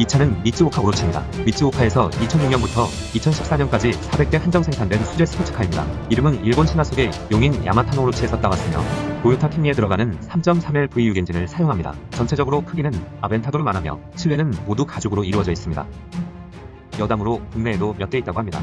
이 차는 미츠오카 오로치입니다. 미츠오카에서 2006년부터 2014년까지 400대 한정 생산된 수제 스포츠카입니다. 이름은 일본 신화 속의 용인 야마타노 오로치에서 따왔으며 도요타 캠리에 들어가는 3.3L V6 엔진을 사용합니다. 전체적으로 크기는 아벤타도를 만하며 실내는 모두 가죽으로 이루어져 있습니다. 여담으로 국내에도 몇 대 있다고 합니다.